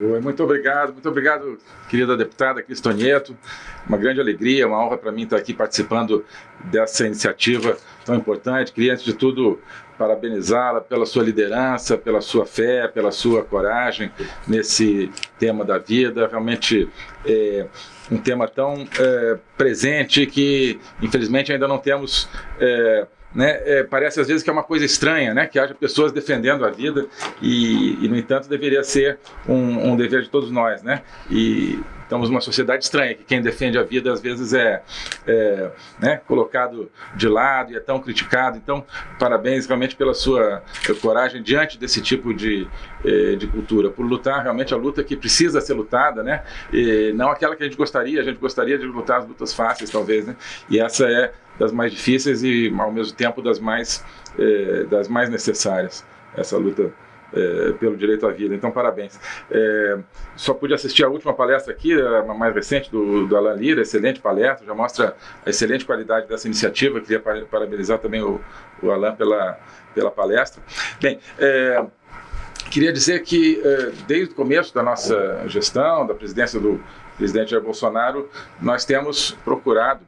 Muito obrigado, muito obrigado, querida deputada Cristonieto. Uma grande alegria, uma honra para mim estar aqui participando dessa iniciativa tão importante. Queria, antes de tudo, parabenizá-la pela sua liderança, pela sua fé, pela sua coragem nesse tema da vida. Realmente é um tema tão é, presente que, infelizmente, ainda não temos... É, né, é, parece às vezes que é uma coisa estranha, né, que haja pessoas defendendo a vida e, e no entanto, deveria ser um, um, dever de todos nós, né, e estamos numa sociedade estranha, que quem defende a vida às vezes é, é né, colocado de lado e é tão criticado, então parabéns realmente pela sua coragem diante desse tipo de, é, de cultura, por lutar realmente a luta que precisa ser lutada, né, e não aquela que a gente gostaria, a gente gostaria de lutar as lutas fáceis talvez, né, e essa é das mais difíceis e, ao mesmo tempo, das mais, é, das mais necessárias, essa luta é, pelo direito à vida. Então, parabéns. É, só pude assistir a última palestra aqui, a mais recente, do, do Alan Lira, excelente palestra, já mostra a excelente qualidade dessa iniciativa. Queria parabenizar também o, o Alan pela, pela palestra. Bem, queria dizer que, desde o começo da nossa gestão, da presidência do presidente Jair Bolsonaro, nós temos procurado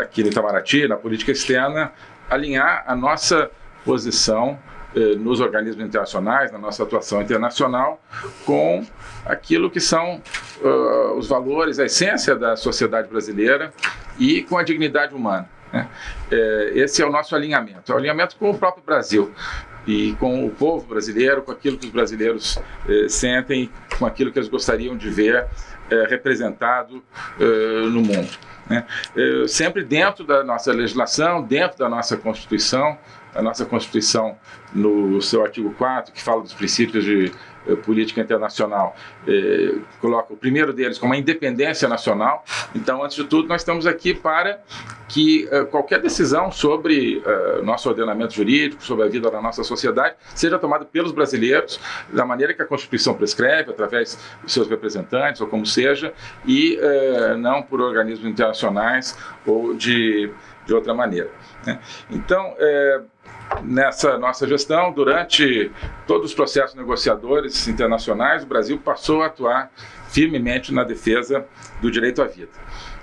aqui no Itamaraty, na política externa, alinhar a nossa posição eh, nos organismos internacionais, na nossa atuação internacional, com aquilo que são uh, os valores, a essência da sociedade brasileira e com a dignidade humana. Né? Eh, esse é o nosso alinhamento, é o alinhamento com o próprio Brasil e com o povo brasileiro, com aquilo que os brasileiros eh, sentem, com aquilo que eles gostariam de ver eh, representado eh, no mundo. Né? Eh, sempre dentro da nossa legislação, dentro da nossa Constituição, a nossa Constituição, no seu artigo 4, que fala dos princípios de política internacional, eh, coloca o primeiro deles como a independência nacional. Então, antes de tudo, nós estamos aqui para que eh, qualquer decisão sobre eh, nosso ordenamento jurídico, sobre a vida da nossa sociedade, seja tomada pelos brasileiros, da maneira que a Constituição prescreve, através dos seus representantes, ou como seja, e eh, não por organismos internacionais ou de, de outra maneira. Né? Então, é, nessa nossa gestão, durante todos os processos negociadores internacionais, o Brasil passou a atuar firmemente na defesa do direito à vida.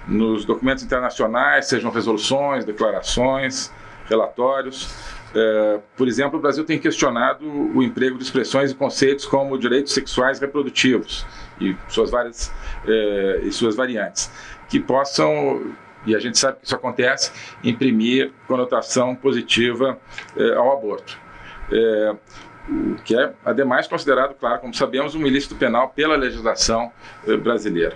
Nos documentos internacionais, sejam resoluções, declarações, relatórios, é, por exemplo, o Brasil tem questionado o emprego de expressões e conceitos como direitos sexuais reprodutivos e suas várias é, e suas variantes, que possam e a gente sabe que isso acontece, imprimir conotação positiva eh, ao aborto. É, que é, ademais, considerado, claro, como sabemos, um ilícito penal pela legislação eh, brasileira.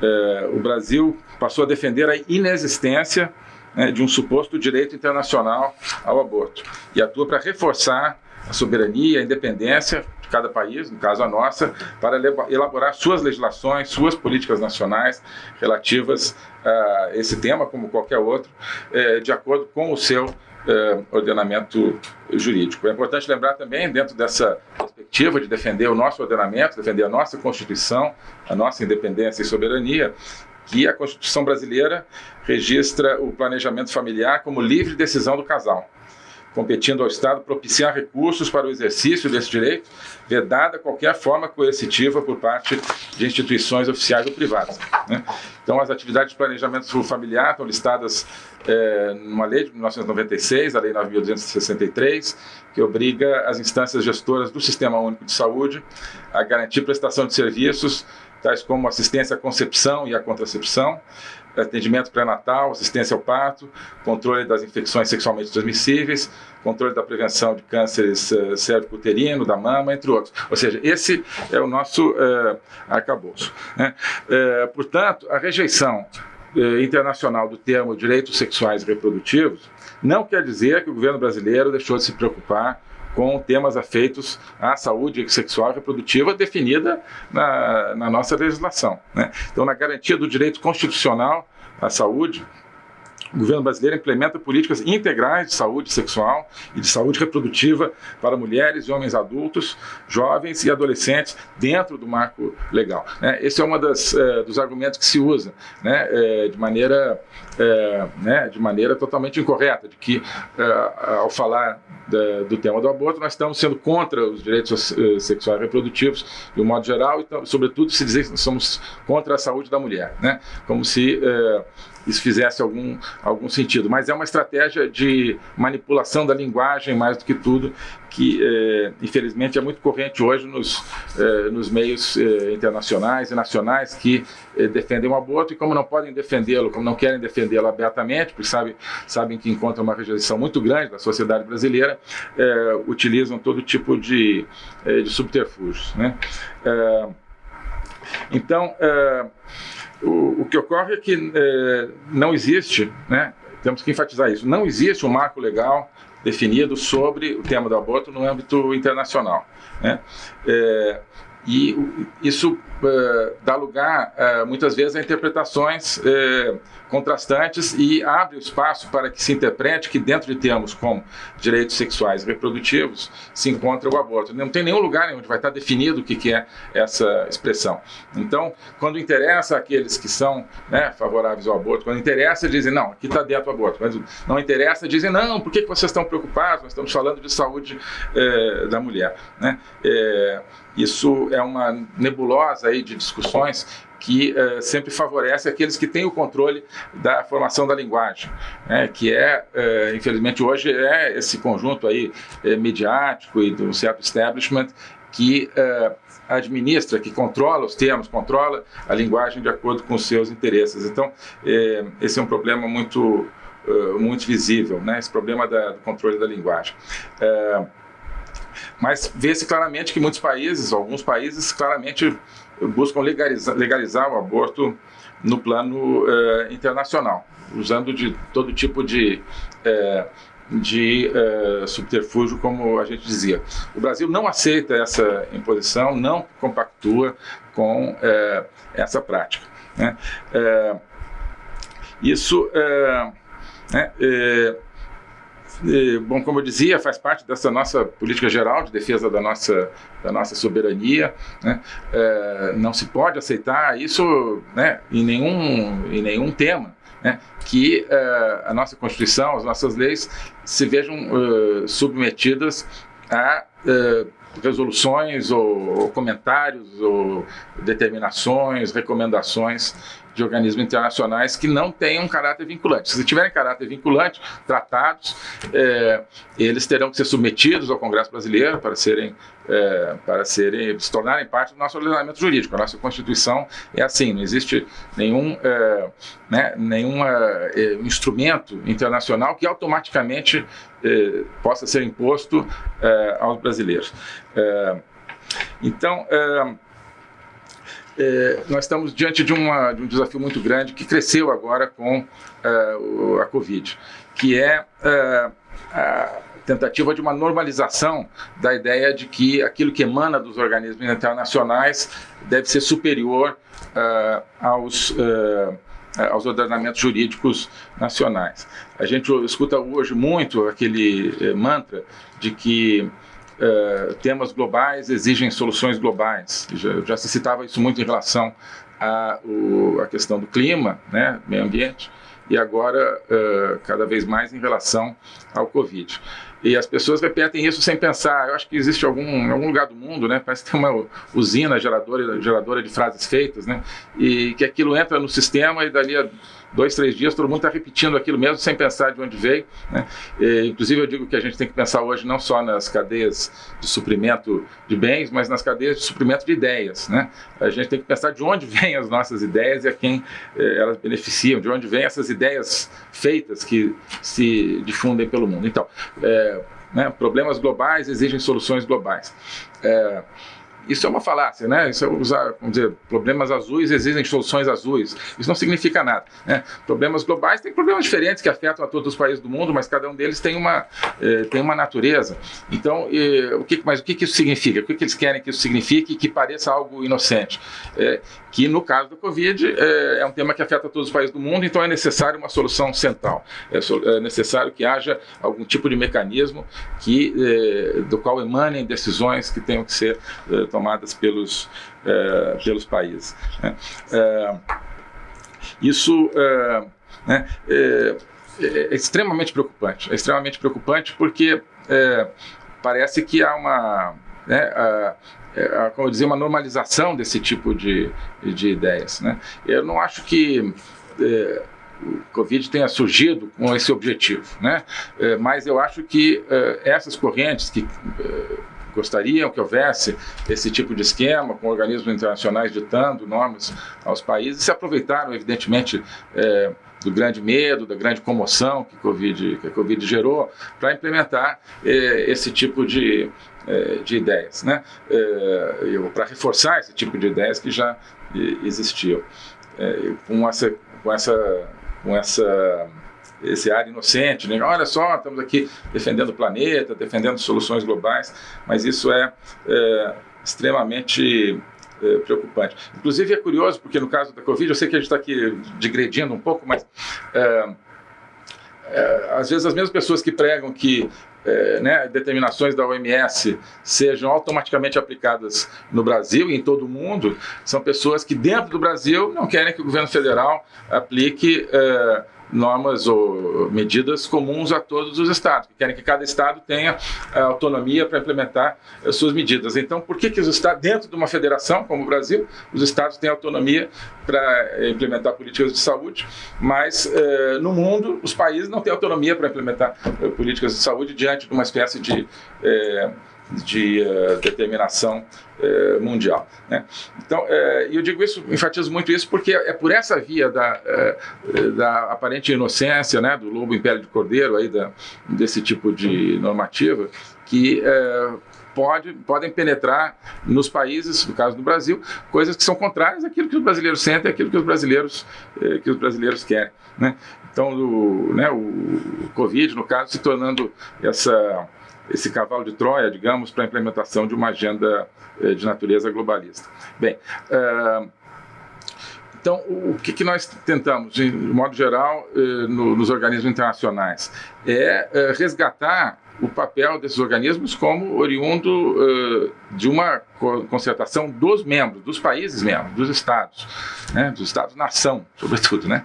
É, o Brasil passou a defender a inexistência né, de um suposto direito internacional ao aborto e atua para reforçar a soberania, a independência de cada país, no caso a nossa, para elaborar suas legislações, suas políticas nacionais relativas a esse tema, como qualquer outro, é, de acordo com o seu é, ordenamento jurídico. É importante lembrar também, dentro dessa perspectiva de defender o nosso ordenamento, defender a nossa Constituição, a nossa independência e soberania, que a Constituição brasileira registra o planejamento familiar como livre decisão do casal competindo ao Estado propiciar recursos para o exercício desse direito, vedada qualquer forma coercitiva por parte de instituições oficiais ou privadas. Né? Então, as atividades de planejamento familiar estão listadas é, numa lei de 1996, a Lei 9.263, que obriga as instâncias gestoras do Sistema Único de Saúde a garantir prestação de serviços tais como assistência à concepção e à contracepção, atendimento pré-natal, assistência ao parto, controle das infecções sexualmente transmissíveis, controle da prevenção de cânceres uh, cérvico-uterino, da mama, entre outros. Ou seja, esse é o nosso uh, arcabouço. Né? Uh, portanto, a rejeição internacional do termo direitos sexuais e reprodutivos não quer dizer que o governo brasileiro deixou de se preocupar com temas afeitos à saúde sexual e reprodutiva definida na, na nossa legislação. Né? Então, na garantia do direito constitucional à saúde, o governo brasileiro implementa políticas integrais de saúde sexual e de saúde reprodutiva para mulheres e homens adultos, jovens e adolescentes dentro do marco legal. Né? Esse é um dos argumentos que se usa né? É, de, maneira, é, né? de maneira totalmente incorreta, de que ao falar do tema do aborto, nós estamos sendo contra os direitos eh, sexuais e reprodutivos de um modo geral e, sobretudo, se dizer que somos contra a saúde da mulher, né? como se eh, isso fizesse algum, algum sentido. Mas é uma estratégia de manipulação da linguagem, mais do que tudo, que, eh, infelizmente, é muito corrente hoje nos, eh, nos meios eh, internacionais e nacionais que defendem o aborto e, como não podem defendê-lo, como não querem defendê-lo abertamente, porque sabe, sabem que encontram uma rejeição muito grande da sociedade brasileira, utilizam todo tipo de, de subterfúgios. Né? então, o, o que ocorre é que é, não existe, né, temos que enfatizar isso, não existe um marco legal definido sobre o tema do aborto no âmbito internacional. Né? É, e isso uh, dá lugar, uh, muitas vezes, a interpretações uh, contrastantes e abre o espaço para que se interprete que dentro de termos como direitos sexuais e reprodutivos se encontra o aborto. Não tem nenhum lugar onde vai estar definido o que, que é essa expressão. Então, quando interessa aqueles que são né, favoráveis ao aborto, quando interessa, dizem, não, aqui está dentro o aborto. Mas não interessa, dizem, não, por que, que vocês estão preocupados? Nós estamos falando de saúde da mulher. Né? Isso é uma nebulosa aí de discussões que uh, sempre favorece aqueles que têm o controle da formação da linguagem, né, que é, uh, infelizmente hoje, é esse conjunto aí uh, mediático e do certo establishment que administra, que controla os termos, controla a linguagem de acordo com os seus interesses. Então, esse é um problema muito, muito visível, né, esse problema da, do controle da linguagem. Mas vê-se claramente que muitos países, alguns países, claramente buscam legalizar, legalizar o aborto no plano eh, internacional, usando de todo tipo de, eh, de eh, subterfúgio, como a gente dizia. O Brasil não aceita essa imposição, não compactua com essa prática. Né? isso né, bom, como eu dizia, faz parte dessa nossa política geral de defesa da nossa, da nossa soberania. Né? É, não se pode aceitar isso né, em, nenhum, em nenhum tema. Né, que uh, a nossa Constituição, as nossas leis se vejam uh, submetidas a uh, resoluções ou, ou, comentários ou determinações, recomendações de organismos internacionais que não tenham caráter vinculante. Se tiverem caráter vinculante, tratados, é, eles terão que ser submetidos ao Congresso Brasileiro para serem, é, para serem, se tornarem parte do nosso ordenamento jurídico. A nossa Constituição é assim, não existe nenhum, é, né, nenhum é, instrumento internacional que automaticamente é, possa ser imposto é, aos brasileiros. então, é, nós estamos diante de, uma, de, um desafio muito grande que cresceu agora com é, a Covid, que é, é a tentativa de uma normalização da ideia de que aquilo que emana dos organismos internacionais deve ser superior é, aos aos ordenamentos jurídicos nacionais. A gente escuta hoje muito aquele mantra de que uh, temas globais exigem soluções globais. Já, já, se citava isso muito em relação à, à questão do clima, né, meio ambiente, e agora uh, cada vez mais em relação ao Covid. E as pessoas repetem isso sem pensar. Eu acho que existe algum, algum lugar do mundo, né? Parece que tem uma usina geradora, geradora de frases feitas, né? E que aquilo entra no sistema e dali a dois, três dias, todo mundo está repetindo aquilo mesmo sem pensar de onde veio. Né? E, inclusive, eu digo que a gente tem que pensar hoje não só nas cadeias de suprimento de bens, mas nas cadeias de suprimento de ideias. Né? A gente tem que pensar de onde vêm as nossas ideias e a quem eh, elas beneficiam, de onde vêm essas ideias feitas que se difundem pelo mundo. Então, é, né, problemas globais exigem soluções globais. É, isso é uma falácia, né? Isso é usar, vamos dizer, problemas azuis exigem soluções azuis. Isso não significa nada. Né? Problemas globais têm problemas diferentes que afetam a todos os países do mundo, mas cada um deles tem uma, eh, tem uma natureza. Então, eh, o que, mas o que, que isso significa? O que, que eles querem que isso signifique que pareça algo inocente? É, que no caso da Covid é, é, um tema que afeta todos os países do mundo, então é necessário uma solução central. É, é necessário que haja algum tipo de mecanismo que, é, do qual emanem decisões que tenham que ser é, tomadas pelos, é, pelos países. Né? isso né, é, extremamente preocupante. É extremamente preocupante porque parece que há uma. Né, a, é, como eu dizia, uma normalização desse tipo de, de ideias. Né? Eu não acho que é, o Covid tenha surgido com esse objetivo, né? É, mas eu acho que é, essas correntes que é, gostariam que houvesse esse tipo de esquema, com organismos internacionais ditando normas aos países, se aproveitaram, evidentemente, é, do grande medo, da grande comoção que, COVID, que a Covid gerou, para implementar esse tipo de, é, de ideias, né? É, para reforçar esse tipo de ideias que já existiam. É, com essa, com essa, com essa esse ar inocente, né? olha só, estamos aqui defendendo o planeta, defendendo soluções globais, mas isso é, é extremamente é, preocupante. Inclusive é curioso, porque no caso da Covid, eu sei que a gente está aqui digredindo um pouco, mas é, é, às vezes as mesmas pessoas que pregam que é, né, determinações da OMS sejam automaticamente aplicadas no Brasil e em todo o mundo, são pessoas que dentro do Brasil não querem que o governo federal aplique é, normas ou medidas comuns a todos os estados, que querem que cada estado tenha eh, autonomia para implementar as suas medidas. Então, por que, que os estados, dentro de uma federação como o Brasil, os estados têm autonomia para implementar políticas de saúde, mas eh, no mundo os países não têm autonomia para implementar eh, políticas de saúde diante de uma espécie de de uh, determinação uh, mundial. Né? Então, uh, eu digo isso, enfatizo muito isso, porque é por essa via da, da aparente inocência, né, do lobo império de cordeiro, aí da, desse tipo de normativa, que pode, podem penetrar nos países, no caso do Brasil, coisas que são contrárias àquilo que os brasileiros sentem, àquilo que os brasileiros, que os brasileiros querem. Né? Então, do, né, o Covid, no caso, se tornando essa esse cavalo de Troia, digamos, para a implementação de uma agenda eh, de natureza globalista. Bem, uh, então, o que, nós tentamos, de modo geral, eh, no, nos organismos internacionais? É eh, resgatar o papel desses organismos como oriundo de uma concertação dos membros, dos países membros, dos estados, né, dos estados-nação, sobretudo. Né?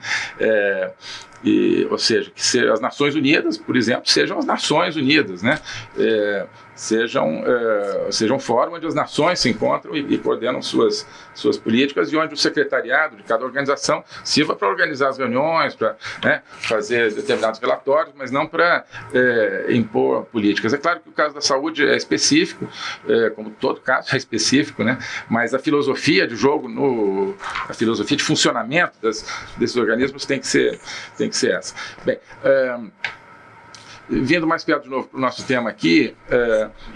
E, ou seja, que as Nações Unidas, por exemplo, sejam as Nações Unidas, né? É, sejam, é, sejam fórum onde as nações se encontram e, e, coordenam suas, suas políticas e onde o secretariado de cada organização sirva para organizar as reuniões, para né, fazer determinados relatórios, mas não para é, impor políticas. É claro que o caso da saúde é específico, é, como todo caso é específico, né, mas a filosofia de jogo, no, a filosofia de funcionamento das, desses organismos tem que ser, tem que ser essa. Bem, vindo mais perto de novo para o nosso tema aqui,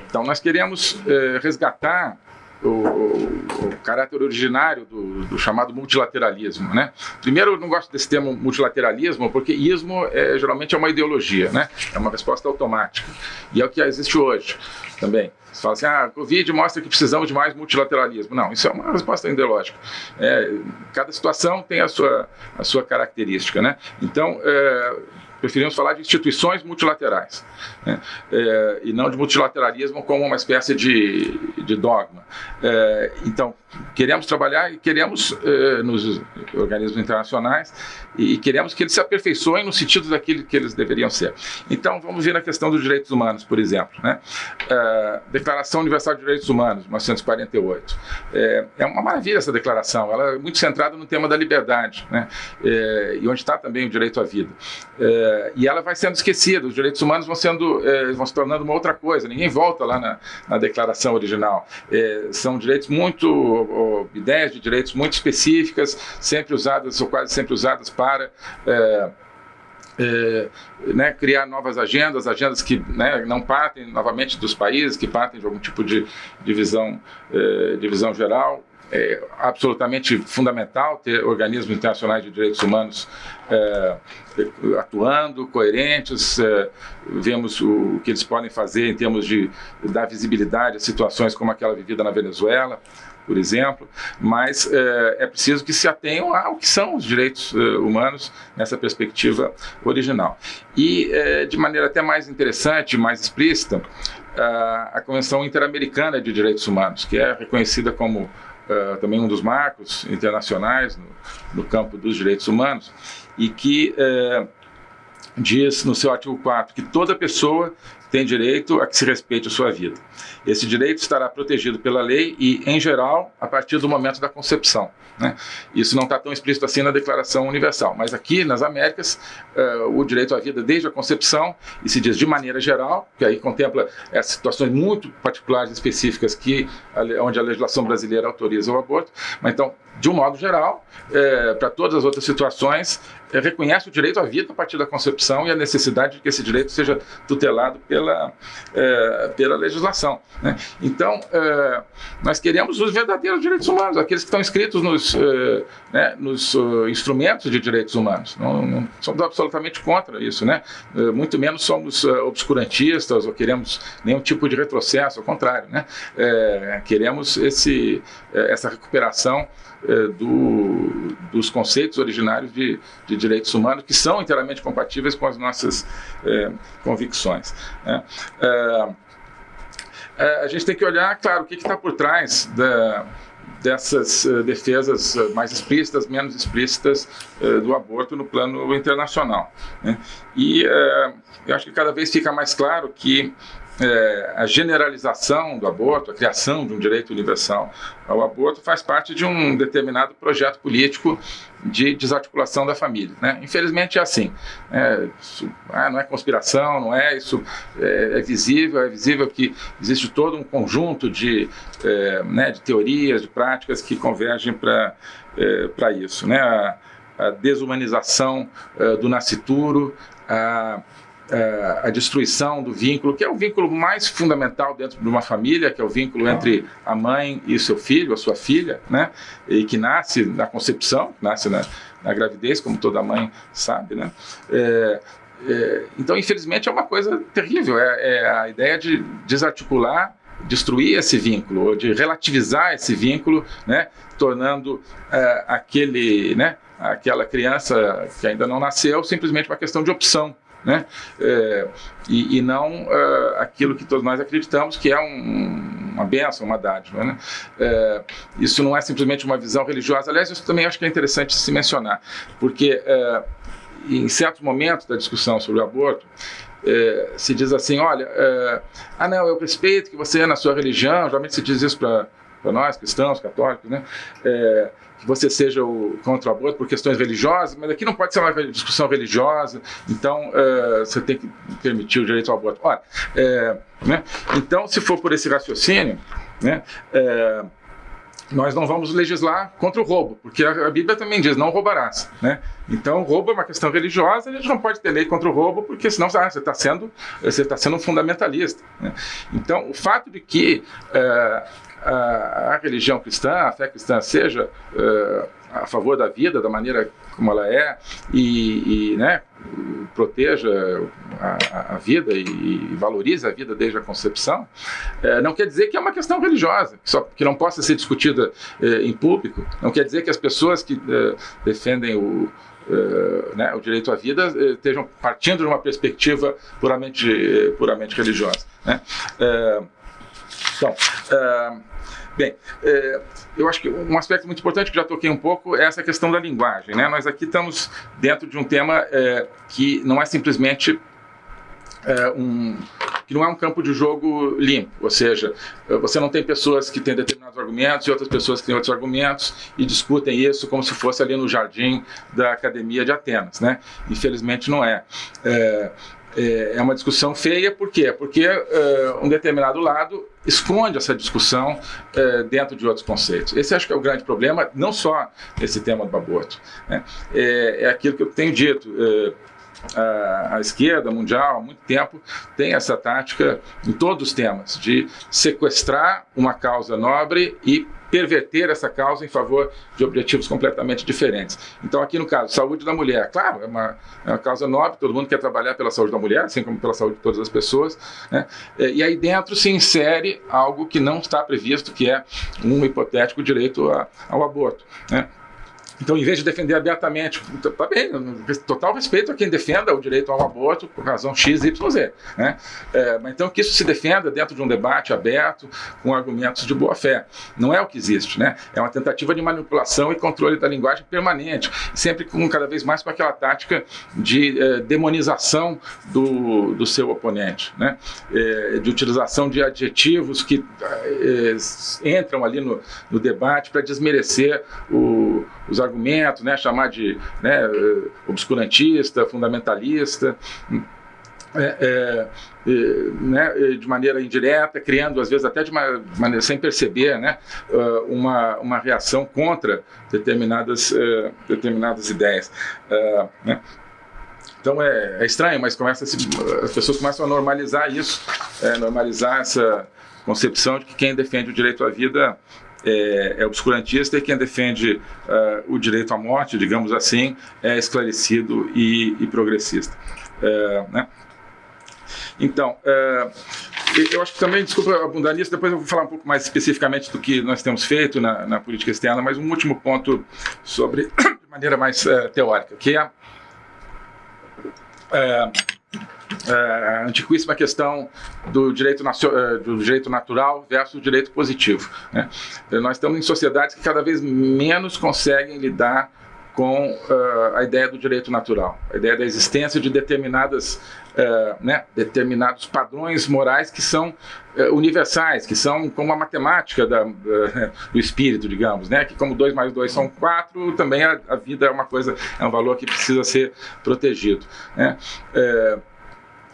então nós queremos resgatar o, o, caráter originário do, do, chamado multilateralismo. Né? Primeiro, eu não gosto desse termo multilateralismo, porque ismo é, geralmente é uma ideologia, né? é uma resposta automática. E é o que existe hoje também. Você fala assim, ah, a Covid mostra que precisamos de mais multilateralismo. Não, isso é uma resposta ideológica. É, cada situação tem a sua, a sua característica. Né? Então, é, preferimos falar de instituições multilaterais, né? é, e não de multilateralismo como uma espécie de, de dogma. É, então, queremos trabalhar e queremos é, nos organismos internacionais e queremos que eles se aperfeiçoem no sentido daquilo que eles deveriam ser. Então, vamos ver na questão dos direitos humanos, por exemplo. Né? É, declaração Universal de Direitos Humanos, 1948. É, é, uma maravilha essa declaração, ela é muito centrada no tema da liberdade, né? É, e onde está também o direito à vida. É, e ela vai sendo esquecida, os direitos humanos vão, sendo, é, vão se tornando uma outra coisa, ninguém volta lá na, na declaração original. É, são direitos muito, ou, ideias de direitos muito específicas, sempre usadas, ou quase sempre usadas para... É, é, né, criar novas agendas, agendas que né, não partem novamente dos países, que partem de algum tipo de divisão, é, divisão geral. É absolutamente fundamental ter organismos internacionais de direitos humanos é, atuando, coerentes, é, vemos o, que eles podem fazer em termos de dar visibilidade a situações como aquela vivida na Venezuela, por exemplo, mas é, é, preciso que se atenham ao que são os direitos é, humanos nessa perspectiva original. E, é, de maneira até mais interessante, mais explícita, a Convenção Interamericana de Direitos Humanos, que é reconhecida como uh, também um dos marcos internacionais no, no, campo dos direitos humanos, e que uh, diz no seu artigo 4 que toda pessoa tem direito a que se respeite a sua vida. Esse direito estará protegido pela lei e, em geral, a partir do momento da concepção. Né? Isso não está tão explícito assim na Declaração Universal, mas aqui nas Américas, uh, o direito à vida desde a concepção, e se diz de maneira geral, que aí contempla essas situações muito particulares, específicas, que, onde a legislação brasileira autoriza o aborto, mas então, de um modo geral, é, para todas as outras situações, é, reconhece o direito à vida a partir da concepção e a necessidade de que esse direito seja tutelado pela, é, pela legislação. Né? Então, nós queremos os verdadeiros direitos humanos, aqueles que estão escritos nos, é, né, nos uh, instrumentos de direitos humanos. Não, não, somos absolutamente contra isso, né? É, muito menos somos uh, obscurantistas ou queremos nenhum tipo de retrocesso, ao contrário, né? queremos esse, essa recuperação do, dos conceitos originários de, de direitos humanos que são inteiramente compatíveis com as nossas convicções. Né? A gente tem que olhar, claro, o que está por trás da, dessas uh, defesas uh, mais explícitas, menos explícitas uh, do aborto no plano internacional. Né? E eu acho que cada vez fica mais claro que é, a generalização do aborto, a criação de um direito universal ao aborto faz parte de um determinado projeto político de desarticulação da família. Né? Infelizmente é assim. É, isso, ah, não é conspiração, não é isso. É, é, visível, é visível que existe todo um conjunto de, é, né, de teorias, de práticas que convergem para é, isso. Né? A, a desumanização é, do nascituro, a a destruição do vínculo, que é o vínculo mais fundamental dentro de uma família, que é o vínculo entre a mãe e seu filho, a sua filha, né? E que nasce na concepção, nasce na, na gravidez, como toda mãe sabe, né? É, é, então, infelizmente, é uma coisa terrível. É, é, a ideia de desarticular, destruir esse vínculo, ou de relativizar esse vínculo, né? Tornando aquele, né? Aquela criança que ainda não nasceu simplesmente uma questão de opção né? É, e, e, não uh, aquilo que todos nós acreditamos que é um, uma benção, uma dádiva. Né? É, isso não é simplesmente uma visão religiosa. Aliás, isso também acho que é interessante se mencionar, porque é, em certos momentos da discussão sobre o aborto, é, se diz assim, olha, ah não, eu respeito que você é na sua religião, geralmente se diz isso para nós, cristãos, católicos, né? É, que você seja o, contra o aborto por questões religiosas, mas aqui não pode ser uma discussão religiosa, então uh, você tem que permitir o direito ao aborto. Ora, é, né, então, se for por esse raciocínio, né, é, nós não vamos legislar contra o roubo, porque a, Bíblia também diz, não roubarás. Né? Então, roubo é uma questão religiosa, a gente não pode ter lei contra o roubo, porque senão ah, você está sendo, você tá sendo um fundamentalista. Né? Então, o fato de que uh, a, religião cristã, a fé cristã seja uh, a favor da vida, da maneira como ela é, e, e né, proteja a, a vida e, e, valorize a vida desde a concepção, uh, não quer dizer que é uma questão religiosa, que, só, que não possa ser discutida uh, em público, não quer dizer que as pessoas que defendem o, Uh, né, o direito à vida estejam partindo de uma perspectiva puramente, puramente religiosa. Né? então, Bem, é, eu acho que um aspecto muito importante que já toquei um pouco é essa questão da linguagem. Né? Nós aqui estamos dentro de um tema é, que não é simplesmente é, um, que não é um campo de jogo limpo, ou seja, você não tem pessoas que têm determinados argumentos e outras pessoas que têm outros argumentos e discutem isso como se fosse ali no jardim da Academia de Atenas. Né? Infelizmente não é. é é, é uma discussão feia, por quê? Porque uh, um determinado lado esconde essa discussão uh, dentro de outros conceitos. Esse acho que é o grande problema, não só nesse tema do aborto. Né? É, é, aquilo que eu tenho dito. Uh, a, a, esquerda mundial, há muito tempo, tem essa tática em todos os temas, de sequestrar uma causa nobre e perverter essa causa em favor de objetivos completamente diferentes. Então, aqui no caso, saúde da mulher, claro, é uma, é uma causa nobre, todo mundo quer trabalhar pela saúde da mulher, assim como pela saúde de todas as pessoas, né? e aí dentro se insere algo que não está previsto, que é um hipotético direito a, ao aborto. Né? Então, em vez de defender abertamente, tá bem, total respeito a quem defenda o direito ao aborto por razão X, Y, Z. Né? É, mas então que isso se defenda dentro de um debate aberto, com argumentos de boa fé. Não é o que existe, né? É uma tentativa de manipulação e controle da linguagem permanente, sempre com cada vez mais com aquela tática de é, demonização do, do seu oponente, né? É, de utilização de adjetivos que é, entram ali no, no debate para desmerecer o, os argumentos né, chamar de né, obscurantista, fundamentalista, é, é, né, de maneira indireta, criando às vezes até de uma maneira sem perceber, né, uma, uma reação contra determinadas, uh, determinadas ideias. Né. Então é, é, estranho, mas começa se, as pessoas começam a normalizar isso, é, normalizar essa concepção de que quem defende o direito à vida é, é obscurantista e quem defende uh, o direito à morte, digamos assim, é esclarecido e, e progressista. É, né? Então, é, eu acho que também, desculpa abundar nisso, depois eu vou falar um pouco mais especificamente do que nós temos feito na, na política externa, mas um último ponto sobre, de maneira mais é, teórica, que é, é é, antiquíssima questão do direito, é, do direito natural versus o direito positivo. Né? Nós estamos em sociedades que cada vez menos conseguem lidar com uh, a ideia do direito natural, a ideia da existência de determinadas, uh, né, determinados padrões morais que são uh, universais, que são como a matemática da, do espírito, digamos, né, que como 2 mais 2 são 4, também a, a, vida é uma coisa, é um valor que precisa ser protegido. Né?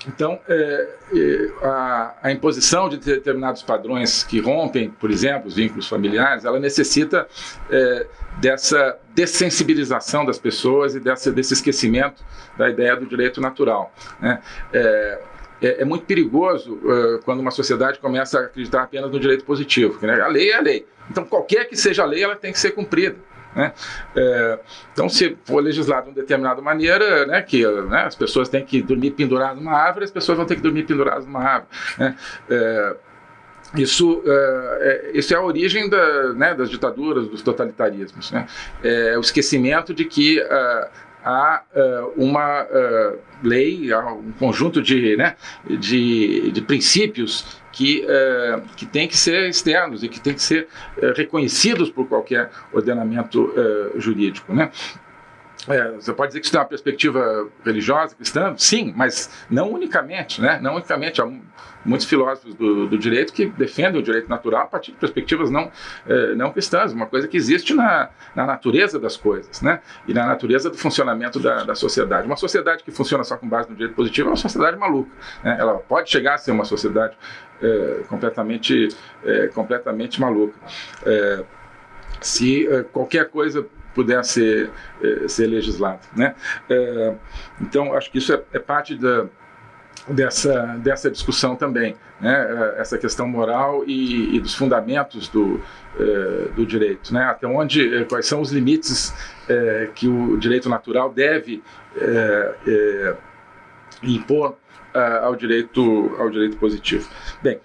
Então, é, é, a, a, imposição de determinados padrões que rompem, por exemplo, os vínculos familiares, ela necessita é, dessa dessensibilização das pessoas e dessa, desse esquecimento da ideia do direito natural. Né? É, é, é, muito perigoso uh, quando uma sociedade começa a acreditar apenas no direito positivo. Né? A lei é a lei. Então, qualquer que seja a lei, ela tem que ser cumprida. Né? É, então, se for legislado de uma determinada maneira, né, que né, as pessoas têm que dormir penduradas numa árvore, as pessoas vão ter que dormir penduradas numa árvore. Né? É, isso, é, isso é a origem da, né, das ditaduras, dos totalitarismos. Né? É o esquecimento de que uh, há uh, uma uh, lei, há um conjunto de, né, de, de princípios que, uh, que tem que ser externos e que tem que ser reconhecidos por qualquer ordenamento jurídico. Né? É, você pode dizer que isso tem uma perspectiva religiosa, cristã? Sim, mas não unicamente, né? Não unicamente. Há muitos filósofos do, do direito que defendem o direito natural a partir de perspectivas não, é, não cristãs, uma coisa que existe na, na natureza das coisas, né? E na natureza do funcionamento da, da sociedade. Uma sociedade que funciona só com base no direito positivo é uma sociedade maluca. Né? Ela pode chegar a ser uma sociedade é, completamente, é, completamente maluca. Se qualquer coisa puder ser, eh, ser legislado. Né? Eh, então, acho que isso é, é parte da, dessa, dessa discussão também, né? Eh, essa questão moral e, e dos fundamentos do, do direito, né? até onde, quais são os limites que o direito natural deve impor ao, direito, ao direito positivo. Bem,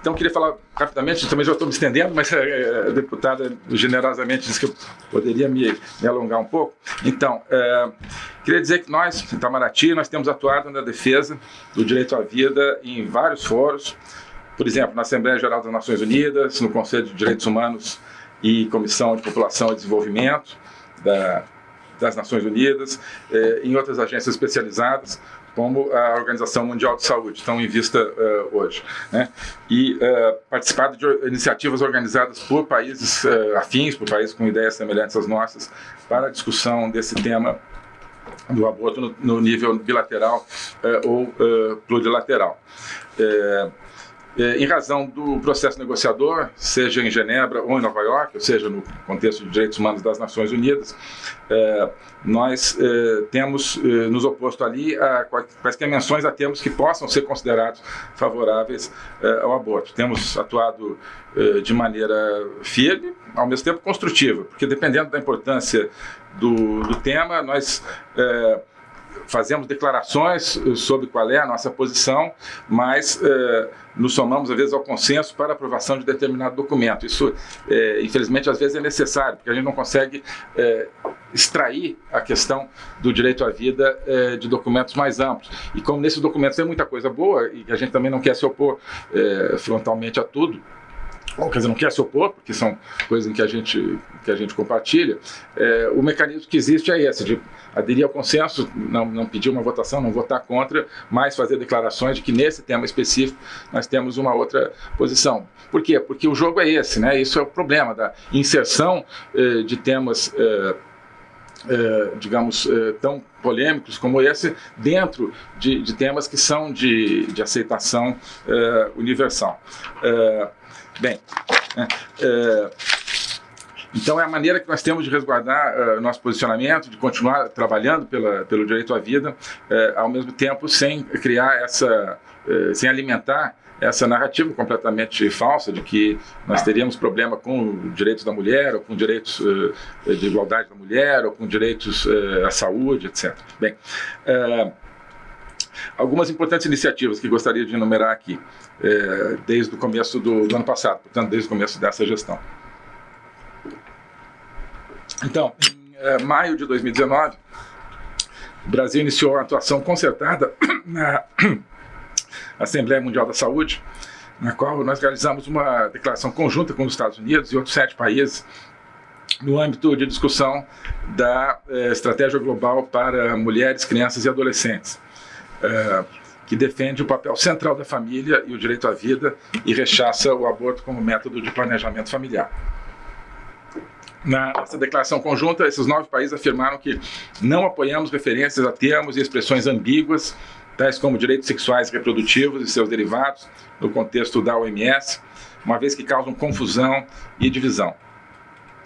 então, queria falar rapidamente, também já estou me estendendo, mas a deputada generosamente disse que eu poderia me, me alongar um pouco. Então, é, queria dizer que nós, em Itamaraty, nós temos atuado na defesa do direito à vida em vários fóruns, por exemplo, na Assembleia Geral das Nações Unidas, no Conselho de Direitos Humanos e Comissão de População e Desenvolvimento da, das Nações Unidas, em outras agências especializadas, como a Organização Mundial de Saúde, estão em vista uh, hoje. Né? E uh, participado de iniciativas organizadas por países uh, afins, por países com ideias semelhantes às nossas, para a discussão desse tema do aborto no, no nível bilateral ou plurilateral. É, em razão do processo negociador, seja em Genebra ou em Nova York, ou seja, no contexto de direitos humanos das Nações Unidas, é, nós é, temos nos oposto ali a quaisquer menções a termos que possam ser considerados favoráveis ao aborto. Temos atuado de maneira firme, ao mesmo tempo construtiva, porque dependendo da importância do, do tema, nós fazemos declarações eh, sobre qual é a nossa posição, mas eh, nos somamos, às vezes, ao consenso para aprovação de determinado documento. Isso, eh, infelizmente, às vezes é necessário, porque a gente não consegue extrair a questão do direito à vida de documentos mais amplos. E como nesses documentos tem muita coisa boa, e a gente também não quer se opor frontalmente a tudo, ou quer dizer, não quer se opor, porque são coisas que a gente, que a gente compartilha, o mecanismo que existe é esse, de aderir ao consenso, não, não pedir uma votação, não votar contra, mas fazer declarações de que nesse tema específico nós temos uma outra posição. Por quê? Porque o jogo é esse, né? Isso é o problema da inserção eh, de temas, eh, eh, digamos, tão polêmicos como esse dentro de, de temas que são de, de aceitação universal. Eh, bem, né? Então é a maneira que nós temos de resguardar uh, nosso posicionamento, de continuar trabalhando pela, pelo direito à vida, uh, ao mesmo tempo sem criar essa, sem alimentar essa narrativa completamente falsa de que nós teríamos problema com direitos da mulher, ou com direitos de igualdade da mulher, ou com direitos à saúde, etc. Bem, algumas importantes iniciativas que gostaria de enumerar aqui, desde o começo do, do ano passado, portanto, desde o começo dessa gestão. Então, em é, maio de 2019, o Brasil iniciou a atuação concertada na Assembleia Mundial da Saúde, na qual nós realizamos uma declaração conjunta com os Estados Unidos e outros sete países no âmbito de discussão da eh, estratégia global para mulheres, crianças e adolescentes, eh, que defende o papel central da família e o direito à vida e rechaça o aborto como método de planejamento familiar. Nessa declaração conjunta, esses nove países afirmaram que não apoiamos referências a termos e expressões ambíguas, tais como direitos sexuais e reprodutivos e seus derivados, no contexto da OMS, uma vez que causam confusão e divisão.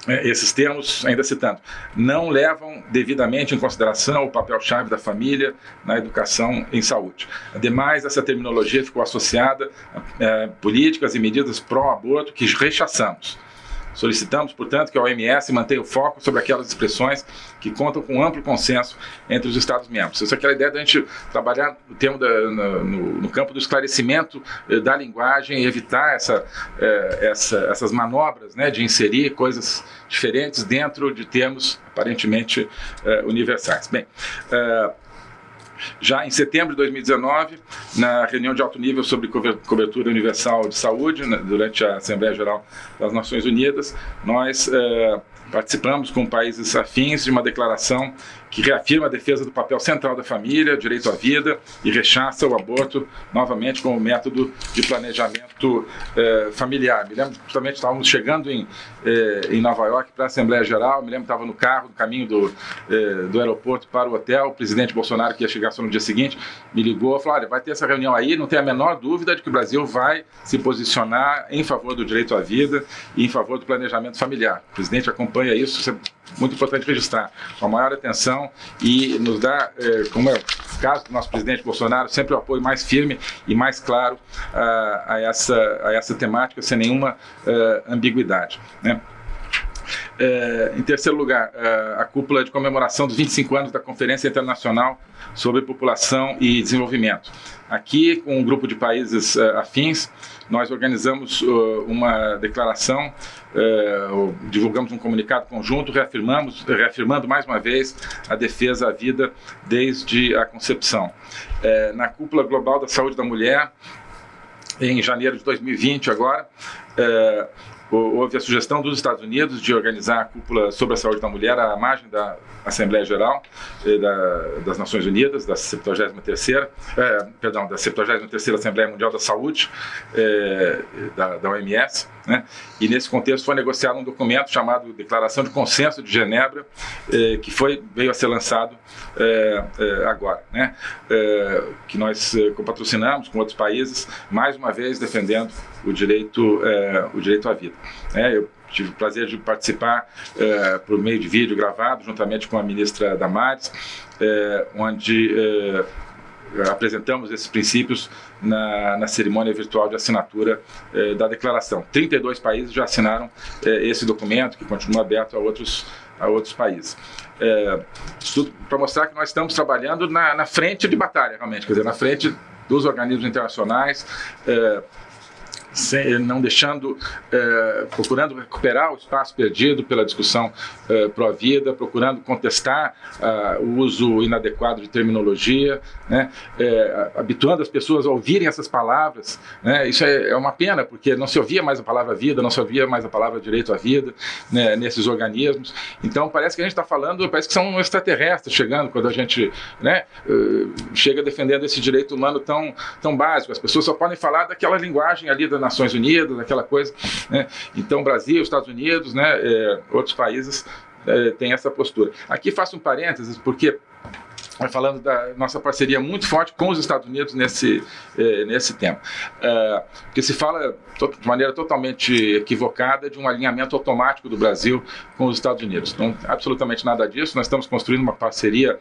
É, esses termos, ainda citando, não levam devidamente em consideração o papel-chave da família na educação em saúde. Ademais, essa terminologia ficou associada a é, políticas e medidas pró-aborto que rechaçamos Solicitamos, portanto, que a OMS mantenha o foco sobre aquelas expressões que contam com amplo consenso entre os Estados-membros. Essa é aquela ideia da gente trabalhar no, termo da, no, no, campo do esclarecimento eh, da linguagem e evitar essa, eh, essa, essas manobras né, de inserir coisas diferentes dentro de termos aparentemente eh, universais. Bem, já em setembro de 2019, na reunião de alto nível sobre cobertura universal de saúde, né, durante a Assembleia Geral das Nações Unidas, nós eh, participamos com países afins de uma declaração que reafirma a defesa do papel central da família, direito à vida e rechaça o aborto novamente como método de planejamento eh, familiar. Me lembro justamente estávamos chegando em, eh, em Nova York para a Assembleia Geral, me lembro que estava no carro, no caminho do, eh, do aeroporto para o hotel, o presidente Bolsonaro, que ia chegar só no dia seguinte, me ligou e falou, olha, vai ter essa reunião aí, não tem a menor dúvida de que o Brasil vai se posicionar em favor do direito à vida e em favor do planejamento familiar. O presidente acompanha isso, é muito importante registrar, a maior atenção e nos dá, é, como é o caso do nosso presidente Bolsonaro, sempre o apoio mais firme e mais claro uh, a, essa, a essa temática, sem nenhuma uh, ambiguidade. Né? É, em terceiro lugar, é, a cúpula de comemoração dos 25 anos da Conferência Internacional sobre População e Desenvolvimento. Aqui, com um grupo de países uh, afins, nós organizamos uma declaração, divulgamos um comunicado conjunto, reafirmamos, reafirmando mais uma vez a defesa à vida desde a concepção. na cúpula global da saúde da mulher, em janeiro de 2020 agora, houve a sugestão dos Estados Unidos de organizar a cúpula sobre a saúde da mulher à margem da Assembleia Geral eh, da, das Nações Unidas, da 73ª, eh, perdão, da 73ª Assembleia Mundial da Saúde, eh, da, da OMS, Né? E nesse contexto foi negociado um documento chamado Declaração de Consenso de Genebra, eh, que foi, veio a ser lançado eh, eh, agora, né? Eh, que nós eh, patrocinamos com outros países, mais uma vez defendendo o direito, eh, o direito à vida. Né? Eu tive o prazer de participar por meio de vídeo gravado, juntamente com a ministra Damares, onde apresentamos esses princípios na, na, cerimônia virtual de assinatura eh, da declaração. 32 países já assinaram eh, esse documento, que continua aberto a outros, a outros países. É, para mostrar que nós estamos trabalhando na, na, frente de batalha, realmente, quer dizer, na frente dos organismos internacionais, é, sem, não deixando, é, procurando recuperar o espaço perdido pela discussão é, pró-vida, procurando contestar é, o uso inadequado de terminologia, né, é, habituando as pessoas a ouvirem essas palavras. Né, isso é, é, uma pena, porque não se ouvia mais a palavra vida, não se ouvia mais a palavra direito à vida né, nesses organismos. Então parece que a gente está falando, parece que são extraterrestres chegando quando a gente né, chega defendendo esse direito humano tão, tão básico. As pessoas só podem falar daquela linguagem ali da Nações Unidas, aquela coisa. Né? Então, Brasil, Estados Unidos, né, é, outros países é, têm essa postura. Aqui faço um parênteses, porque falando da nossa parceria muito forte com os Estados Unidos nesse, eh, nesse tema. Uh, porque se fala de maneira totalmente equivocada de um alinhamento automático do Brasil com os Estados Unidos. Não, absolutamente nada disso. Nós estamos construindo uma parceria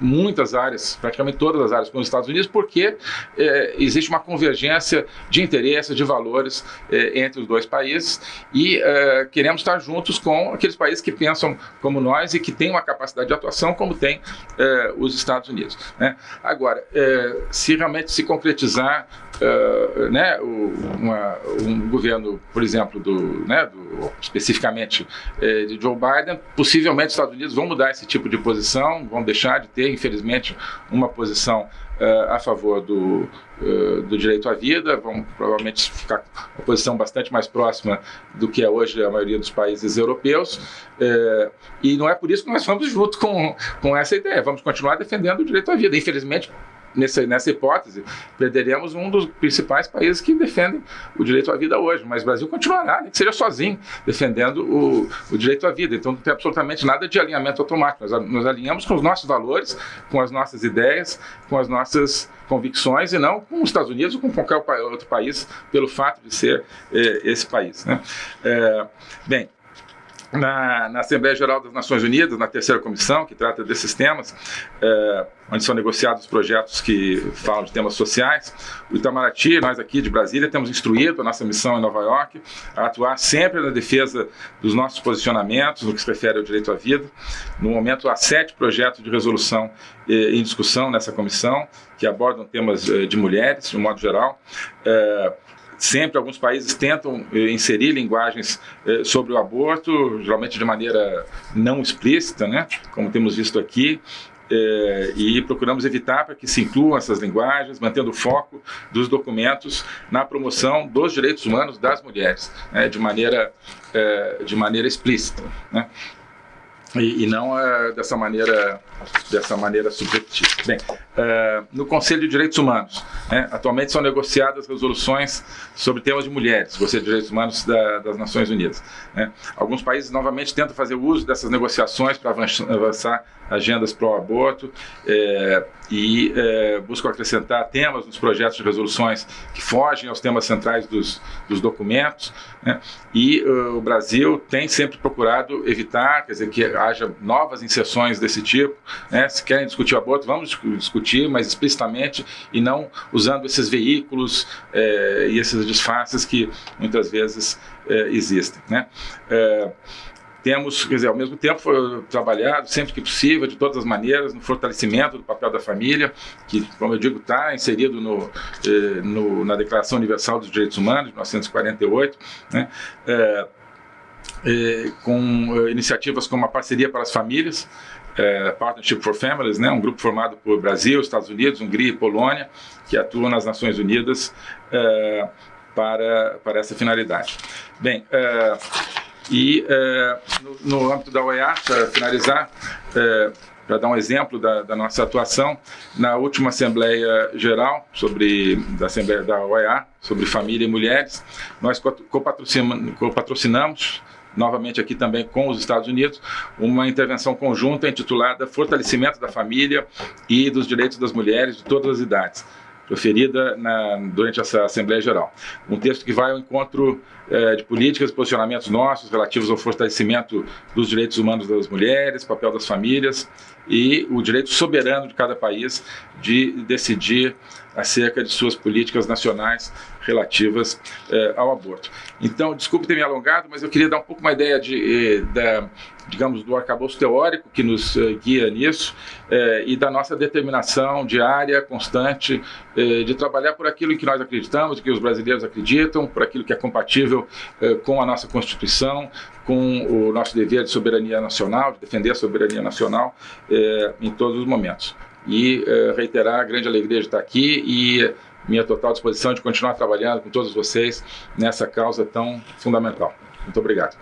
muitas áreas, praticamente todas as áreas com os Estados Unidos, porque é, existe uma convergência de interesses, de valores é, entre os dois países e é, queremos estar juntos com aqueles países que pensam como nós e que têm uma capacidade de atuação como tem é, os Estados Unidos. Né? Agora, é, se realmente se concretizar Uh, né, o, uma, um governo, por exemplo, do, né, do, especificamente eh, de Joe Biden, possivelmente os Estados Unidos vão mudar esse tipo de posição, vão deixar de ter, infelizmente, uma posição uh, a favor do, uh, do direito à vida, vão provavelmente ficar uma posição bastante mais próxima do que é hoje a maioria dos países europeus, e não é por isso que nós vamos junto com, com essa ideia, vamos continuar defendendo o direito à vida. Infelizmente, nessa, nessa hipótese, perderemos um dos principais países que defendem o direito à vida hoje, mas o Brasil continuará, nem que seja sozinho, defendendo o, o direito à vida. Então não tem absolutamente nada de alinhamento automático. Nós alinhamos com os nossos valores, com as nossas ideias, com as nossas convicções e não com os Estados Unidos ou com qualquer outro país pelo fato de ser eh, esse país. Né? É, bem, na, na, Assembleia Geral das Nações Unidas, na terceira comissão, que trata desses temas, é, onde são negociados projetos que falam de temas sociais. O Itamaraty, nós aqui de Brasília, temos instruído a nossa missão em Nova York a atuar sempre na defesa dos nossos posicionamentos no que se refere ao direito à vida. No momento, há sete projetos de resolução eh, em discussão nessa comissão, que abordam temas eh, de mulheres, de um modo geral. É, Sempre alguns países tentam eh, inserir linguagens eh, sobre o aborto, geralmente de maneira não explícita, né? como temos visto aqui, é, e procuramos evitar para que se incluam essas linguagens, mantendo o foco dos documentos na promoção dos direitos humanos das mulheres, né, de, maneira, é, de maneira explícita. Né e, e não é, dessa maneira dessa maneira subjetiva. Bem, é, no Conselho de Direitos Humanos, né, atualmente são negociadas resoluções sobre temas de mulheres, Conselho de Direitos Humanos da, das Nações Unidas. Né. Alguns países novamente tentam fazer uso dessas negociações para avançar agendas pró-aborto é, e é, buscam acrescentar temas nos projetos de resoluções que fogem aos temas centrais dos, dos documentos. Né? E uh, o Brasil tem sempre procurado evitar, quer dizer, que haja novas inserções desse tipo. Né? Se querem discutir o aborto, vamos discutir, mas explicitamente e não usando esses veículos é, e esses disfarces que muitas vezes existem. Né? É, temos, quer dizer, ao mesmo tempo trabalhado sempre que possível, de todas as maneiras, no fortalecimento do papel da família, que, como eu digo, está inserido no, eh, no, na Declaração Universal dos Direitos Humanos, de 1948, né? É, é, com é, iniciativas como a Parceria para as Famílias, é, Partnership for Families, né, um grupo formado por Brasil, Estados Unidos, Hungria e Polônia, que atuam nas Nações Unidas é, para, para essa finalidade. Bem, e é, no, no, âmbito da OEA, para finalizar, é, para dar um exemplo da, da, nossa atuação, na última Assembleia Geral sobre, da Assembleia da OEA, sobre família e mulheres, nós copatrocinamos, novamente aqui também com os Estados Unidos, uma intervenção conjunta intitulada Fortalecimento da Família e dos Direitos das Mulheres de Todas as Idades proferida na, durante essa Assembleia Geral. Um texto que vai ao encontro é, de políticas e posicionamentos nossos relativos ao fortalecimento dos direitos humanos das mulheres, papel das famílias e o direito soberano de cada país de decidir acerca de suas políticas nacionais relativas eh, ao aborto. Então, desculpe ter me alongado, mas eu queria dar um pouco uma ideia de, eh, da, digamos, do arcabouço teórico que nos eh, guia nisso eh, e da nossa determinação diária, constante, eh, de trabalhar por aquilo que nós acreditamos, que os brasileiros acreditam, por aquilo que é compatível com a nossa Constituição, com o nosso dever de soberania nacional, de defender a soberania nacional em todos os momentos e reiterar a grande alegria de estar aqui e minha total disposição de continuar trabalhando com todos vocês nessa causa tão fundamental. Muito obrigado.